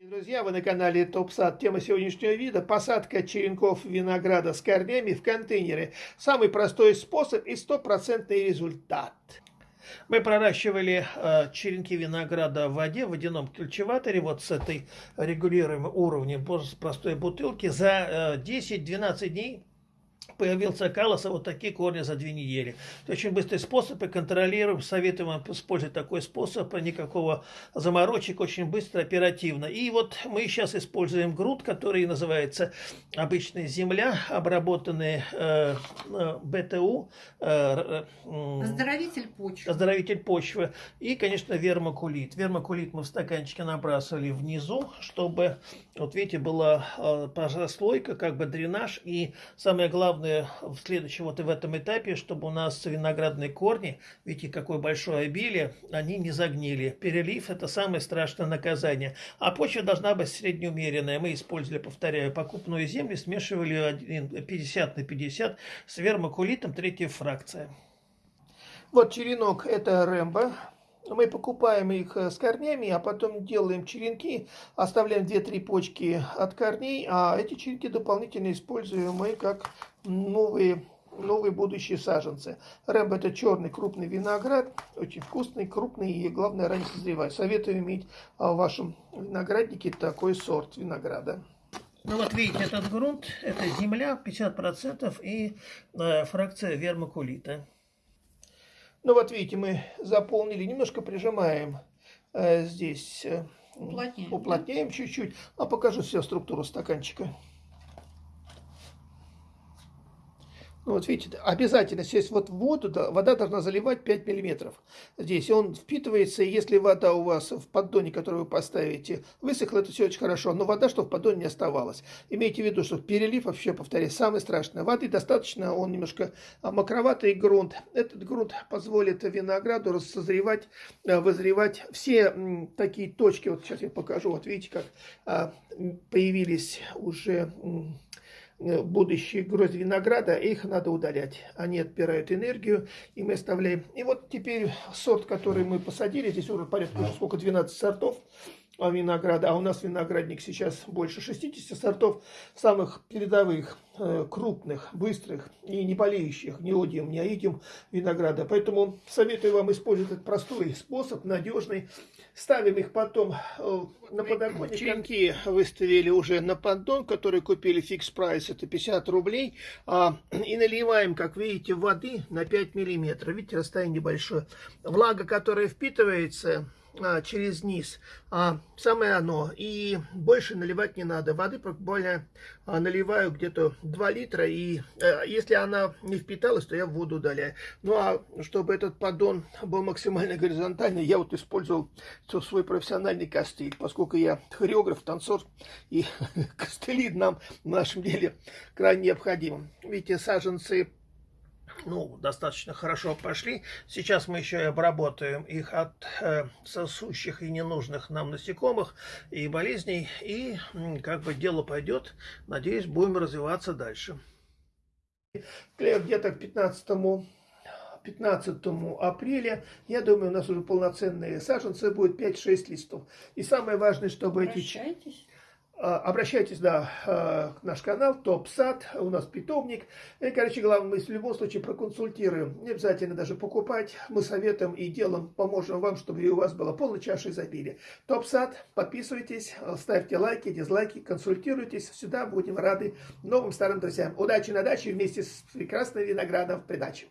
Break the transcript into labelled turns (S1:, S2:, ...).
S1: Друзья, вы на канале Топ Сад. Тема сегодняшнего вида – посадка черенков винограда с корнями в контейнеры. Самый простой способ и стопроцентный результат. Мы проращивали э, черенки винограда в воде, в водяном культиваторе, вот с этой регулируемым уровнем простой бутылки за э, 10-12 дней появился калоса, вот такие корни за две недели. Это очень быстрый способ, и контролируем, советуем вам использовать такой способ, никакого заморочек, очень быстро, оперативно. И вот мы сейчас используем грунт, который называется обычная земля, обработанный э, э БТУ. Э,
S2: э, оздоровитель почвы.
S1: Оздоровитель почвы. И, конечно, вермокулит. Вермокулит мы в стаканчике набрасывали внизу, чтобы, вот видите, была э, прослойка, как бы дренаж, и самое главное, в следующем, вот и в этом этапе, чтобы у нас виноградные корни, видите, какое большое обилие, они не загнили. Перелив – это самое страшное наказание. А почва должна быть среднеумеренная. Мы использовали, повторяю, покупную землю, смешивали 50 на 50 с вермокулитом, третья фракция. Вот черенок – это Рэмбо. Мы покупаем их с корнями, а потом делаем черенки, оставляем 2-3 почки от корней, а эти черенки дополнительно используем мы как новые, новые будущие саженцы. Рэмбо это черный крупный виноград, очень вкусный, крупный и главное ранее созревает. Советую иметь в вашем винограднике такой сорт винограда. Ну вот видите, этот грунт, это земля 50% и э, фракция вермокулита. Ну вот видите, мы заполнили, немножко прижимаем э, здесь, э, уплотняем, чуть-чуть. А покажу всю структуру стаканчика. Ну, вот видите, обязательно сесть вот воду, да, вода должна заливать 5 миллиметров. Здесь он впитывается, и если вода у вас в поддоне, который вы поставите, высохла, это все очень хорошо, но вода, чтобы в поддоне не оставалась. Имейте в виду, что перелив, вообще, повторяю, самое страшное. Воды достаточно, он немножко а, мокроватый грунт. Этот грунт позволит винограду созревать, а, вызревать все такие точки. Вот сейчас я покажу, вот видите, как а, появились уже Э, будущие грозди винограда, их надо удалять. Они отбирают энергию, и мы оставляем. И вот теперь сорт, который мы посадили, здесь уже порядка уже сколько, 12 сортов винограда, а у нас виноградник сейчас больше 60 сортов, самых передовых, э, крупных, быстрых и не болеющих ни одием, ни аидиум винограда. Поэтому советую вам использовать этот простой способ, надежный. Ставим их потом э, на подоконник. Черенки выставили уже на поддон, который купили фикс прайс, это 50 рублей. А, и наливаем, как видите, воды на 5 миллиметров. Видите, расстояние небольшое. Влага, которая впитывается а, через низ. А, самое оно. И больше наливать не надо. Воды буквально а, наливаю где-то 2 литра. И а, если она не впиталась, то я воду удаляю. Ну а чтобы этот поддон был максимально горизонтальный, я вот использовал свой профессиональный костыль. Поскольку я хореограф, танцор, и костыли нам в нашем деле крайне необходимы. Видите, саженцы ну, достаточно хорошо пошли. Сейчас мы еще и обработаем их от э, сосущих и ненужных нам насекомых и болезней. И как бы дело пойдет. Надеюсь, будем развиваться дальше. Где-то к 15 15 апреля, я думаю, у нас уже полноценные саженцы будет 5-6 листов. И самое важное, чтобы эти... А, обращайтесь да, а, наш канал, Топ Сад, у нас питомник. И, короче, главное, мы в любом случае проконсультируем. Не обязательно даже покупать. Мы советуем и делом поможем вам, чтобы и у вас была полная чаша изобилия. Топ Сад, подписывайтесь, ставьте лайки, дизлайки, консультируйтесь. Сюда будем рады новым старым друзьям. Удачи на даче вместе с прекрасным виноградом в придаче.